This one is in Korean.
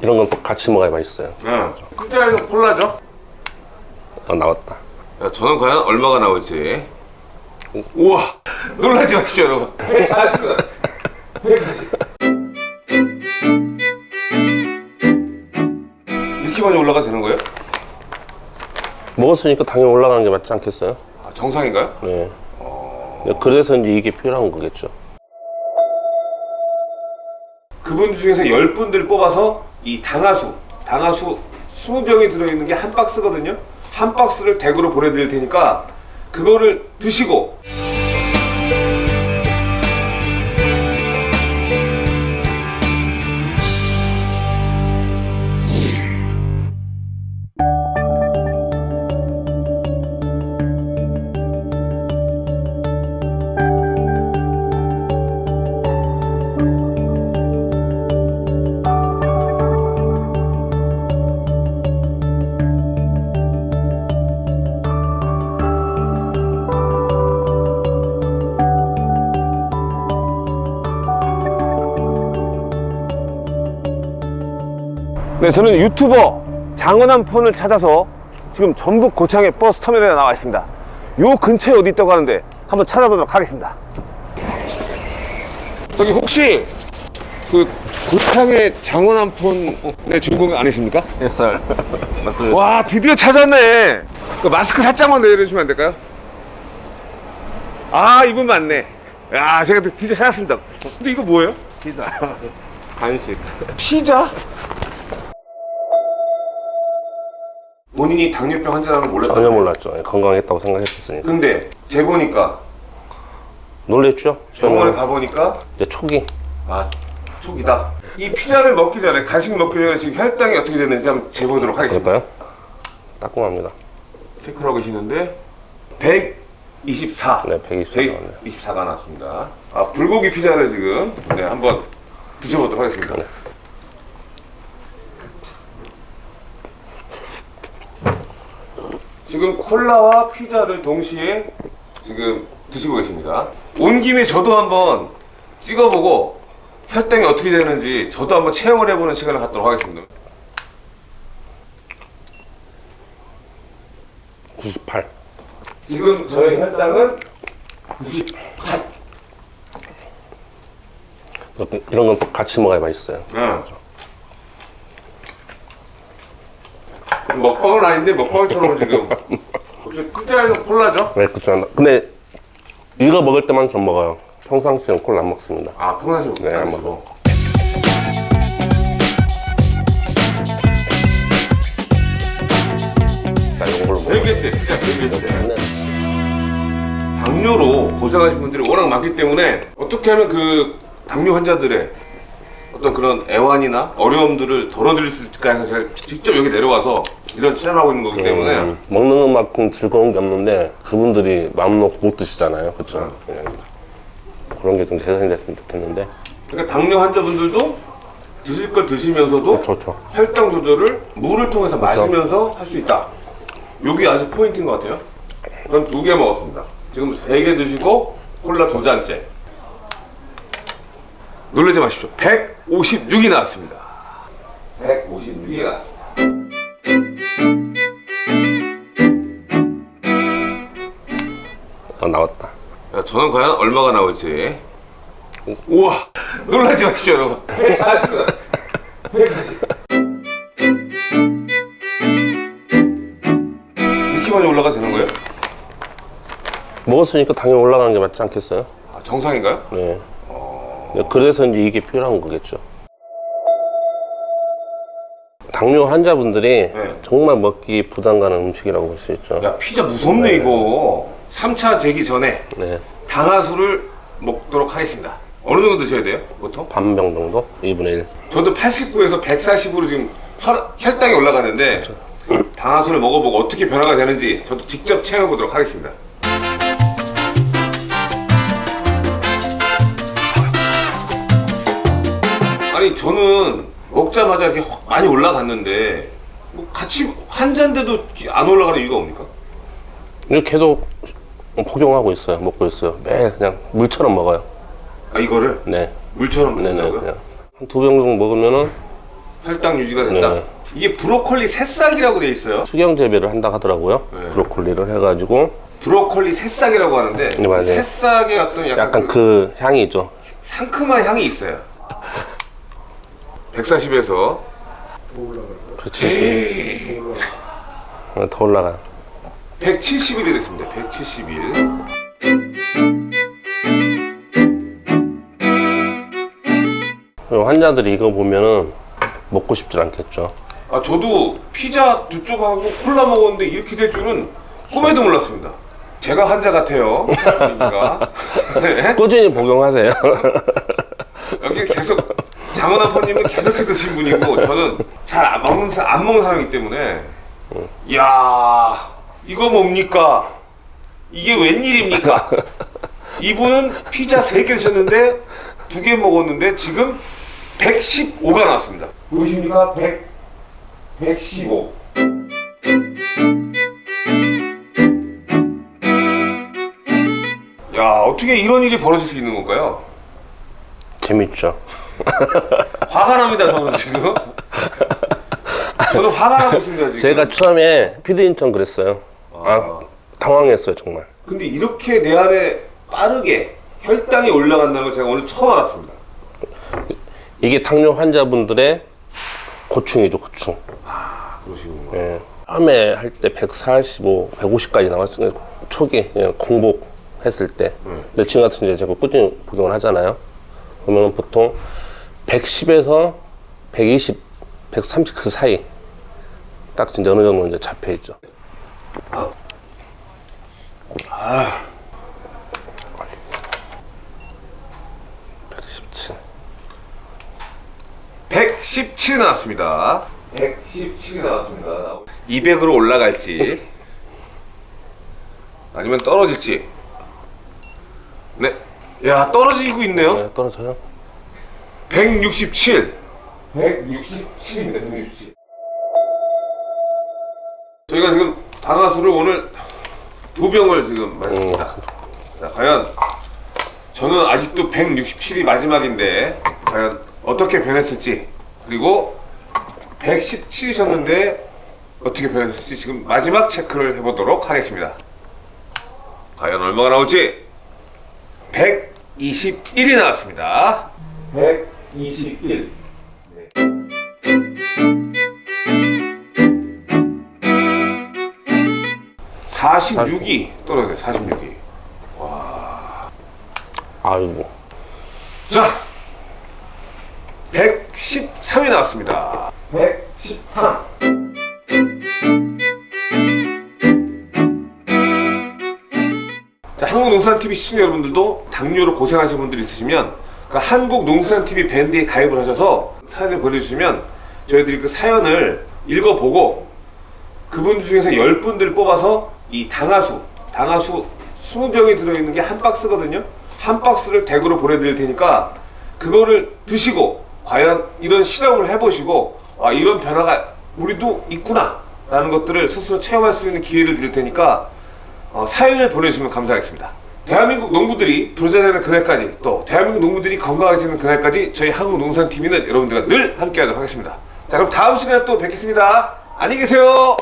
이런 건또 같이 먹어야 맛있어요. 응. 피자에는 콜라죠? 아, 나왔다. 야, 저는 과연 얼마가 나올지. 우와! 놀라지 마십시오, 여러분. 140원. 140. 이렇게 많이 올라가 되는 거예요? 먹었으니까 당연히 올라가는 게 맞지 않겠어요? 아, 정상인가요? 네. 그래서 이제 이게 필요한 거겠죠. 그분 중에서 10분들 뽑아서 이 당하수, 당하수 20병이 들어있는 게 한 박스거든요. 한 박스를 댁으로 보내드릴 테니까 그거를 드시고 네, 저는 유튜버 장원한 폰을 찾아서 지금 전북 고창의 버스 터미널에 나와 있습니다. 요 근처에 어디 있다고 하는데 한번 찾아보도록 하겠습니다. 저기 혹시 그 고창의 장원한 폰의 주인공 아니십니까? 햇살. 맞습니다. 와 드디어 찾았네. 그 마스크 살짝만 내려주시면 안 될까요? 아 이분 맞네. 야 제가 드디어 찾았습니다. 근데 이거 뭐예요? 피자. 간식. 피자? 본인이 당뇨병 환자라는 몰랐다. 전혀 몰랐죠. 예, 건강했다고 생각했었으니까. 근데 재보니까 놀랬죠? 병원에 가보니까 이제 초기. 아 촉이다. 이 피자를 먹기 전에 간식 먹기 전에 지금 혈당이 어떻게 됐는지 한번 재보도록 하겠습니다. 그럴까요? 따끔합니다. 체크를 하고 계시는데 124. 네, 124 나왔네요. 124가 나왔습니다. 아 불고기 피자를 지금 네 한번 드셔보도록 하겠습니다. 네. 지금 콜라와 피자를 동시에 지금 드시고 계십니다. 온 김에 저도 한번 찍어보고 혈당이 어떻게 되는지 저도 한번 체험을 해보는 시간을 갖도록 하겠습니다. 98. 지금 저의 혈당은 98. 이런 건또 같이 먹어야 맛있어요. 응. 먹방은 아닌데 먹방처럼 지금 피자에는 콜라죠? 네, 그렇죠. 근데 이거 먹을 때만 좀 먹어요. 평상시에는 콜라 안 먹습니다. 아 평상시 네, 한번 더. 자, 걸로. 별개째 진짜 별개째 네. 당뇨로 고생하신 분들이 워낙 많기 때문에 어떻게 하면 그 당뇨 환자들의 어떤 그런 애환이나 어려움들을 덜어드릴 수 있을까 해서 제가 직접 여기 내려와서 이런 체험을 하고 있는 거기 때문에 음, 먹는 것만큼 즐거운 게 없는데 그분들이 마음 놓고 못 드시잖아요. 그렇죠? 예. 그런 게 좀 개선이 됐으면 좋겠는데. 그러니까 당뇨 환자분들도 드실 걸 드시면서도 그렇죠. 혈당 조절을 물을 통해서 마시면서 할 수 있다. 여기 아주 포인트인 것 같아요. 전두개 먹었습니다. 지금 세 개 드시고 콜라 두 잔째. 놀라지 마십시오. 156이 나왔습니다. 156이 나왔습니다. 아, 나왔다. 야, 저는 과연 얼마가 나올지. 우와! 놀라지 마십시오, 여러분. 140원. 140. 이렇게 많이 올라가 되는 거예요? 먹었으니까 당연히 올라가는 게 맞지 않겠어요? 아, 정상인가요? 네. 그래서 이제 이게 필요한 거겠죠. 당뇨 환자분들이 네. 정말 먹기 부담 가는 음식이라고 볼 수 있죠. 야, 피자 무섭네, 이거. 3차 재기 전에 네. 당하수를 먹도록 하겠습니다. 어느 정도 드셔야 돼요, 보통? 반병 정도? 2분의 1. 저도 89에서 140으로 지금 혈, 혈당이 올라가는데 당하수를 먹어보고 어떻게 변화가 되는지 저도 직접 체험해 보도록 하겠습니다. 아니 저는 먹자마자 이렇게 확 많이 올라갔는데 뭐 같이 환자인데도 안 올라가는 이유가 뭡니까? 이렇게 계속 복용하고 있어요. 먹고 있어요. 매일 그냥 물처럼 먹어요. 아 이거를 네. 물처럼 네네. 드신다고요? 그냥 한두 병 정도 먹으면은 혈당 유지가 된다. 네. 이게 브로콜리 새싹이라고 돼 있어요. 수경 재배를 한다 하더라고요. 네. 브로콜리를 해가지고 브로콜리 새싹이라고 하는데 네. 새싹의 어떤 약간, 약간 그 그 향이 죠. 상큼한 향이 있어요. 140에서 170. 어, 더 올라가. 170일이 됐습니다. 170일. 환자들이 이거 보면은 먹고 싶질 않겠죠. 아 저도 피자 두 쪽하고 콜라 먹었는데 이렇게 될 줄은 꿈에도 몰랐습니다. 제가 환자 같아요. 네. 꾸준히 복용하세요. 여기 계속 장원 아빠님은 계속해서 드신 분이고 저는 잘 안 먹는 사- 안 먹는 사람이기 때문에 야 이거 뭡니까? 이게 웬일입니까? 이분은 피자 3개 드셨는데 두개 먹었는데 지금 115가 나왔습니다. 보이십니까? 100 115. 야 어떻게 이런 일이 벌어질 수 있는 건가요? 재밌죠. 화가 납니다 저는 지금 저는 화가 나고 있습니다 지금 제가 처음에 피디님처럼 그랬어요. 아, 당황했어요 정말. 근데 이렇게 내 안에 빠르게 혈당이 올라간다는 걸 제가 오늘 처음 알았습니다 이게 당뇨 환자분들의 고충이죠 고충. 아 그러시군요 예. 처음에 할 때 145, 150까지 나왔어요. 초기 예, 공복 했을 때. 근데 지금 같은 이제 제가 꾸준히 복용을 하잖아요. 그러면 보통 110에서 120, 130 그 사이 딱 진짜 어느 정도 이제 잡혀 있죠. 아. 117. 117이 나왔습니다 117이 나왔습니다 200으로 올라갈지 아니면 떨어질지 네 야 떨어지고 있네요 네, 떨어져요. 167 167입니다 167 저희가 지금 다가수를 오늘 두 병을 지금 마셨습니다. 자, 과연 저는 아직도 167이 마지막인데 과연 어떻게 변했을지 그리고 117이셨는데 어떻게 변했을지 지금 마지막 체크를 해보도록 하겠습니다. 과연 얼마가 나올지. 121이 나왔습니다 121 46이 떨어졌네 46이. 아이고. 자 113이 나왔습니다. 113 자, 한국농산TV 시청자 여러분들도 당뇨로 고생하시는 분들 있으시면 그 한국농산TV 밴드에 가입을 하셔서 사연을 보내주시면 저희들이 그 사연을 읽어보고 그분 중에서 10분들 뽑아서 이 당하수, 당하수 20병이 들어있는 게 한 박스거든요. 한 박스를 댁으로 보내드릴 테니까 그거를 드시고 과연 이런 실험을 해보시고 아, 이런 변화가 우리도 있구나 라는 것들을 스스로 체험할 수 있는 기회를 드릴 테니까 어, 사연을 보내주시면 감사하겠습니다. 대한민국 농부들이 부자 되는 그날까지 또 대한민국 농부들이 건강해지는 그날까지 저희 한국농산TV는 여러분들과 늘 함께하도록 하겠습니다. 자 그럼 다음 시간에 또 뵙겠습니다. 안녕히 계세요.